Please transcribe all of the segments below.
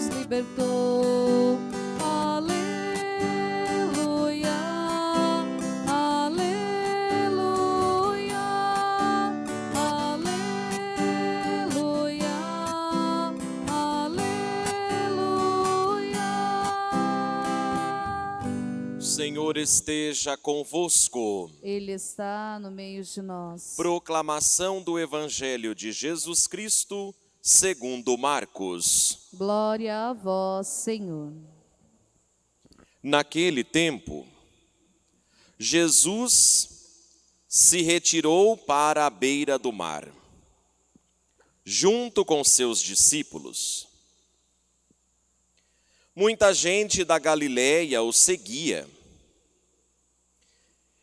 nos libertou. Aleluia, aleluia, aleluia, aleluia. O Senhor esteja convosco. Ele está no meio de nós. Proclamação do Evangelho de Jesus Cristo, segundo Marcos. Glória a vós, Senhor. Naquele tempo, Jesus se retirou para a beira do mar, junto com seus discípulos. Muita gente da Galiléia o seguia,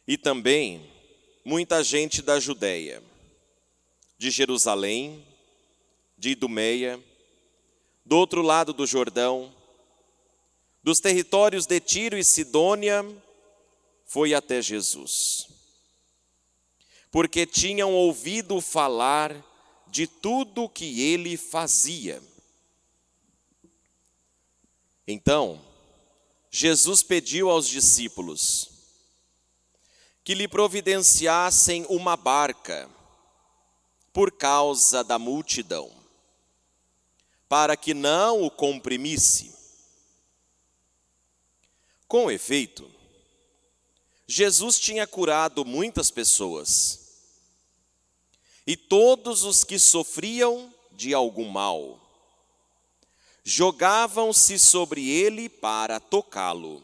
e também muita gente da Judéia, de Jerusalém, de Idumeia, do outro lado do Jordão, dos territórios de Tiro e Sidônia, foi até Jesus. Porque tinham ouvido falar de tudo que ele fazia. Então, Jesus pediu aos discípulos que lhe providenciassem uma barca por causa da multidão, para que não o comprimisse. Com efeito, Jesus tinha curado muitas pessoas, e todos os que sofriam de algum mal jogavam-se sobre ele para tocá-lo.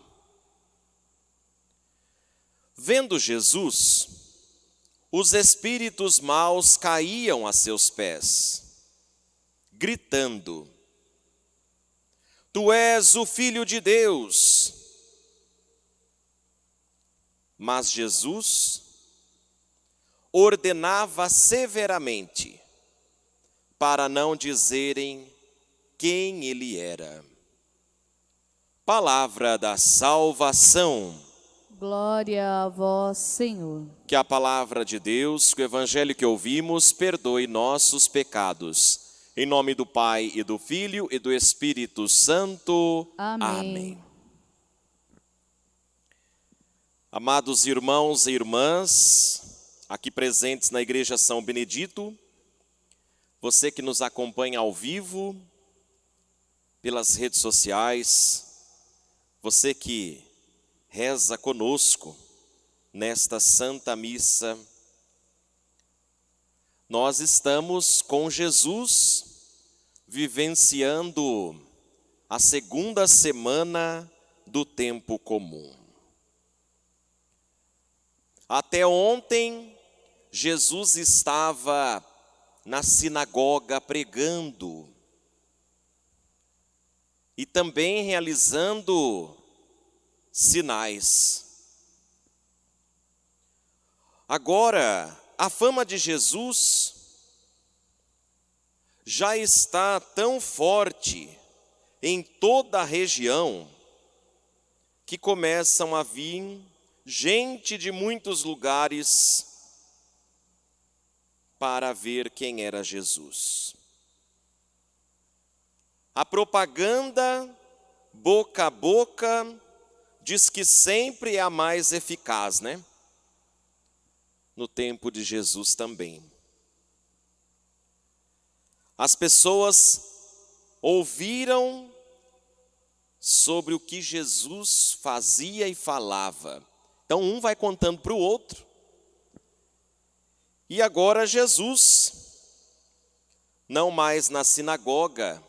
Vendo Jesus, os espíritos maus caíam a seus pés, gritando: Tu és o Filho de Deus. Mas Jesus ordenava severamente para não dizerem quem ele era. Palavra da salvação. Glória a vós, Senhor. Que a palavra de Deus, que o evangelho que ouvimos, perdoe nossos pecados. Em nome do Pai e do Filho e do Espírito Santo. Amém. Amados irmãos e irmãs, aqui presentes na Igreja São Benedito, você que nos acompanha ao vivo, pelas redes sociais, você que reza conosco nesta Santa Missa, nós estamos com Jesus vivenciando a segunda semana do tempo comum. Até ontem, Jesus estava na sinagoga pregando e também realizando sinais. Agora, a fama de Jesus já está tão forte em toda a região que começam a vir gente de muitos lugares para ver quem era Jesus. A propaganda boca a boca diz que sempre é a mais eficaz, né? No tempo de Jesus também. As pessoas ouviram sobre o que Jesus fazia e falava. Então um vai contando para o outro. E agora Jesus, não mais na sinagoga,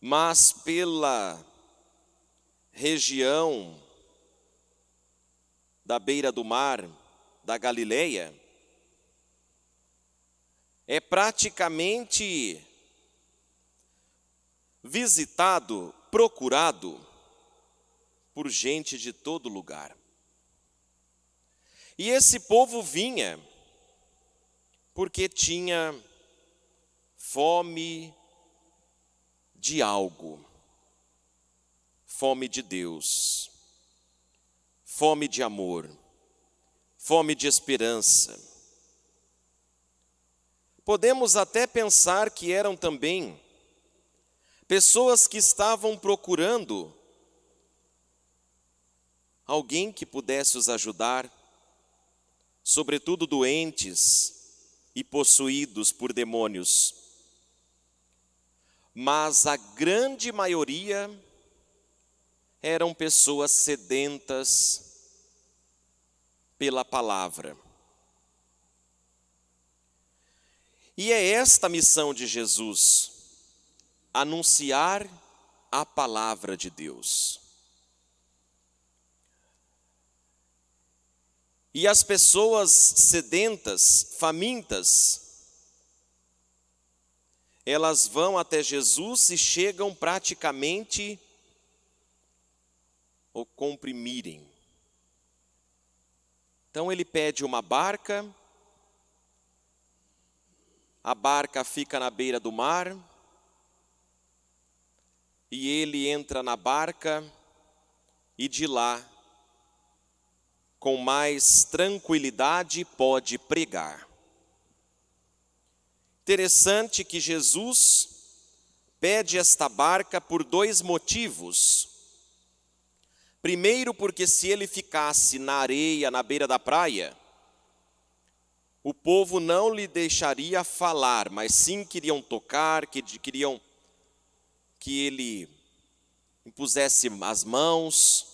mas pela região da beira do mar da Galileia, é praticamente visitado, procurado por gente de todo lugar. E esse povo vinha porque tinha fome de algo, fome de Deus, fome de amor, fome de esperança. Podemos até pensar que eram também pessoas que estavam procurando alguém que pudesse os ajudar, sobretudo doentes e possuídos por demônios. Mas a grande maioria eram pessoas sedentas pela palavra. E é esta a missão de Jesus: anunciar a palavra de Deus. E as pessoas sedentas, famintas, elas vão até Jesus e chegam praticamente o comprimirem. Então ele pede uma barca, a barca fica na beira do mar, e ele entra na barca e de lá, com mais tranquilidade, pode pregar. Interessante que Jesus pede esta barca por dois motivos. Primeiro, porque se ele ficasse na areia, na beira da praia, o povo não lhe deixaria falar, mas sim queriam tocar, que queriam que ele impusesse as mãos.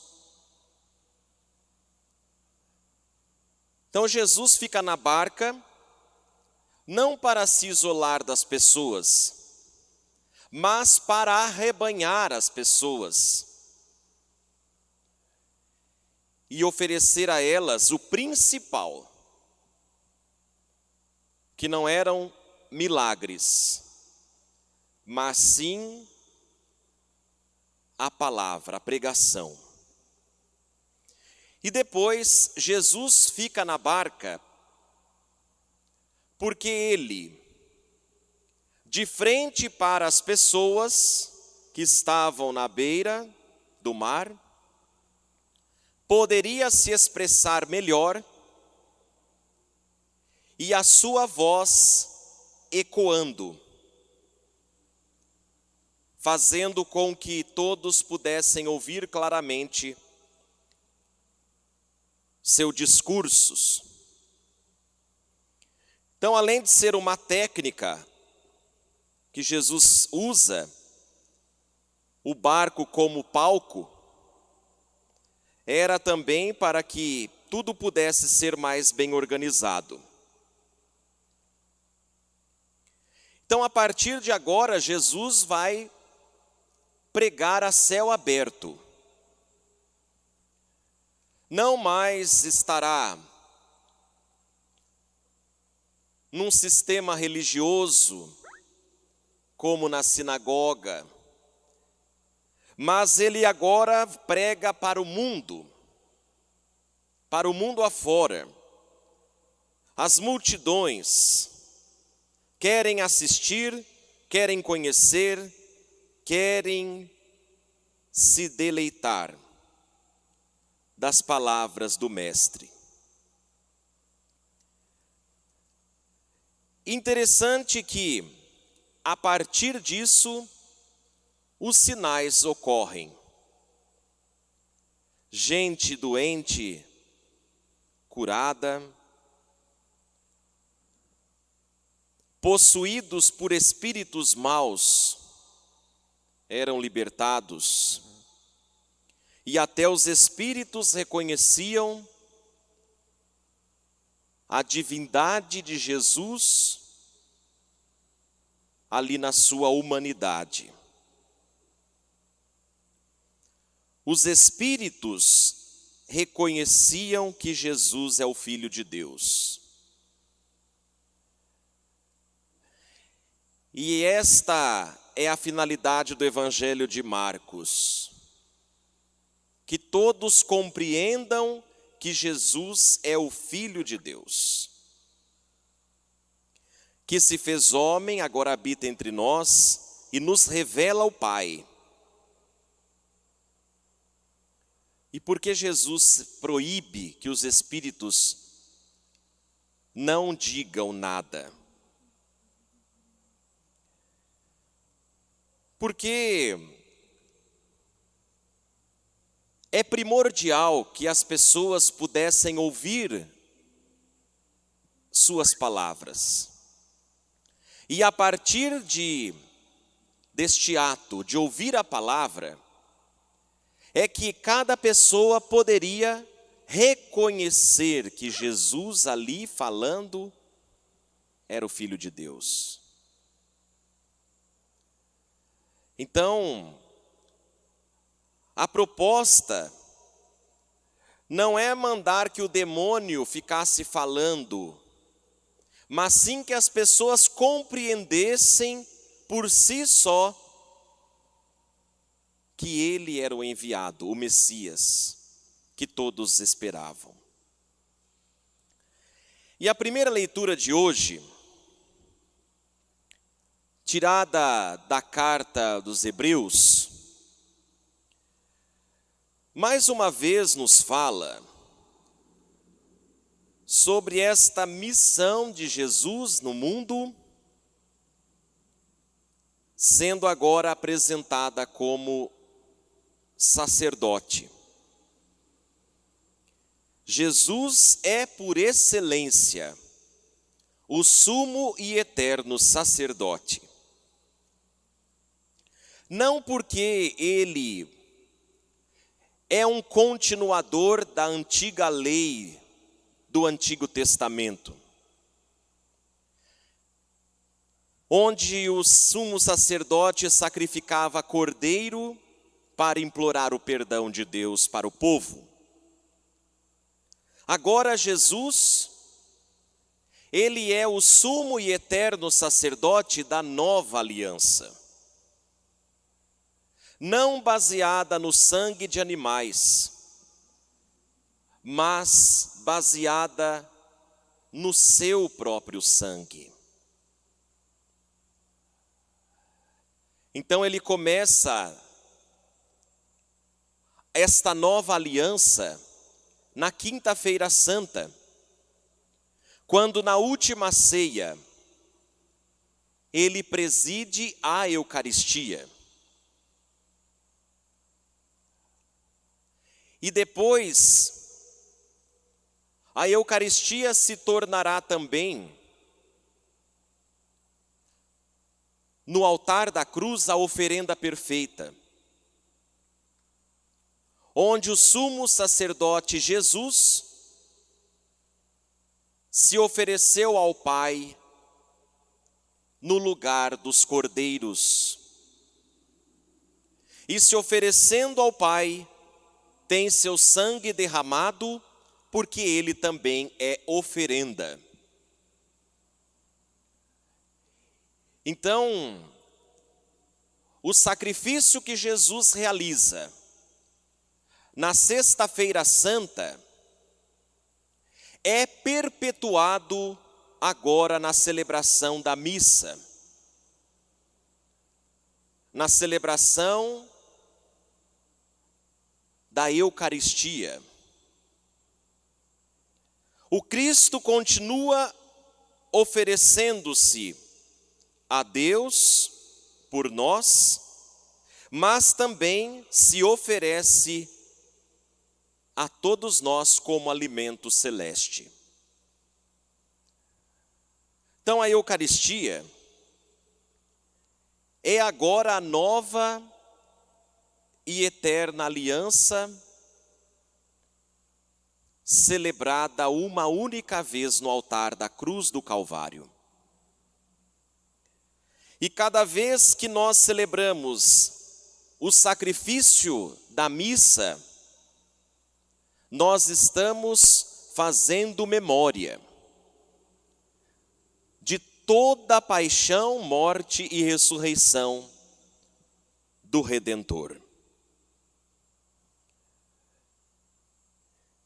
Então Jesus fica na barca, não para se isolar das pessoas, mas para arrebanhar as pessoas e oferecer a elas o principal que não eram milagres, mas sim a palavra, a pregação. E depois Jesus fica na barca, porque ele, de frente para as pessoas que estavam na beira do mar, poderia se expressar melhor e a sua voz ecoando, fazendo com que todos pudessem ouvir claramente seus discursos. Então, além de ser uma técnica que Jesus usa, o barco como palco, era também para que tudo pudesse ser mais bem organizado. Então, a partir de agora, Jesus vai pregar a céu aberto. Não mais estará num sistema religioso, como na sinagoga, mas ele agora prega para o mundo, para o mundo afora. As multidões, querem assistir, querem conhecer, querem se deleitar das palavras do Mestre. Interessante que, a partir disso, os sinais ocorrem. Gente doente curada, possuídos por espíritos maus, eram libertados, e até os espíritos reconheciam a divindade de Jesus ali na sua humanidade. Os espíritos reconheciam que Jesus é o Filho de Deus. E esta é a finalidade do Evangelho de Marcos. Que todos compreendam que Jesus é o Filho de Deus. Que se fez homem, agora habita entre nós e nos revela o Pai. E porque Jesus proíbe que os espíritos não digam nada. Porque é primordial que as pessoas pudessem ouvir suas palavras. E a partir de deste ato de ouvir a palavra, é que cada pessoa poderia reconhecer que Jesus ali falando era o Filho de Deus. Então, a proposta não é mandar que o demônio ficasse falando, mas sim que as pessoas compreendessem por si só que ele era o enviado, o Messias, que todos esperavam. E a primeira leitura de hoje, tirada da carta dos Hebreus, mais uma vez nos fala sobre esta missão de Jesus no mundo, sendo agora apresentada como sacerdote. Jesus é por excelência o sumo e eterno sacerdote. Não porque ele é um continuador da antiga lei do Antigo Testamento, onde o sumo sacerdote sacrificava cordeiro para implorar o perdão de Deus para o povo. Agora Jesus, ele é o sumo e eterno sacerdote da nova aliança. Não baseada no sangue de animais, mas baseada no seu próprio sangue. Então ele começa esta nova aliança na Quinta-feira Santa, quando na última ceia ele preside a Eucaristia. E depois, a Eucaristia se tornará também, no altar da cruz, a oferenda perfeita onde o sumo sacerdote Jesus se ofereceu ao Pai no lugar dos cordeiros. E se oferecendo ao Pai, tem seu sangue derramado, porque ele também é oferenda. Então, o sacrifício que Jesus realiza, na Sexta-feira Santa, é perpetuado agora na celebração da missa, na celebração da Eucaristia. O Cristo continua oferecendo-se a Deus por nós, mas também se oferece a todos nós como alimento celeste. Então a Eucaristia é agora a nova e eterna aliança celebrada uma única vez no altar da cruz do Calvário. E cada vez que nós celebramos o sacrifício da missa, nós estamos fazendo memória de toda a paixão, morte e ressurreição do Redentor.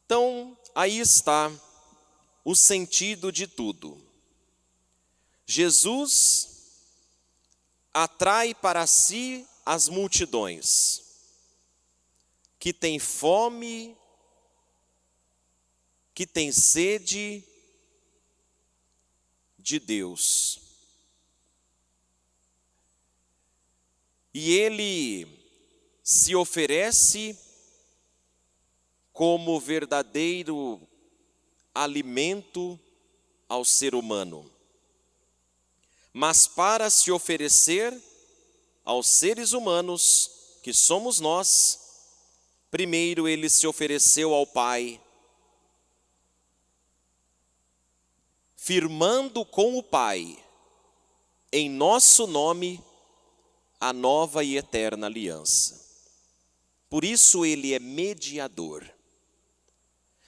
Então, aí está o sentido de tudo. Jesus atrai para si as multidões que têm fome que tem sede de Deus. E ele se oferece como verdadeiro alimento ao ser humano. Mas para se oferecer aos seres humanos, que somos nós, primeiro ele se ofereceu ao Pai, firmando com o Pai, em nosso nome, a nova e eterna aliança. Por isso ele é mediador.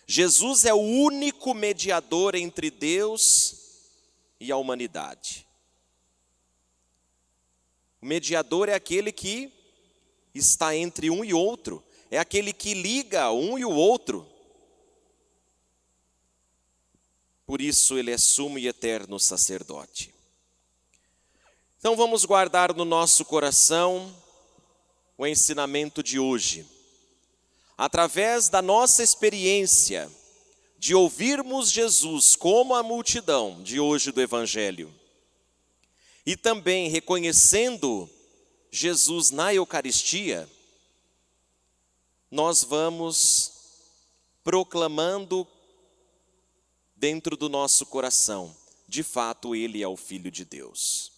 Jesus é o único mediador entre Deus e a humanidade. O mediador é aquele que está entre um e outro, é aquele que liga um e o outro. Por isso ele é sumo e eterno sacerdote. Então vamos guardar no nosso coração o ensinamento de hoje. Através da nossa experiência de ouvirmos Jesus como a multidão de hoje do Evangelho, e também reconhecendo Jesus na Eucaristia, nós vamos proclamando dentro do nosso coração, de fato, Ele é o Filho de Deus.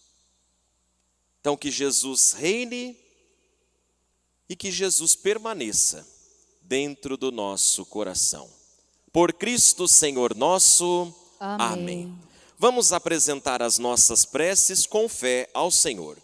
Então, que Jesus reine e que Jesus permaneça dentro do nosso coração. Por Cristo Senhor nosso. Amém. Amém. Vamos apresentar as nossas preces com fé ao Senhor.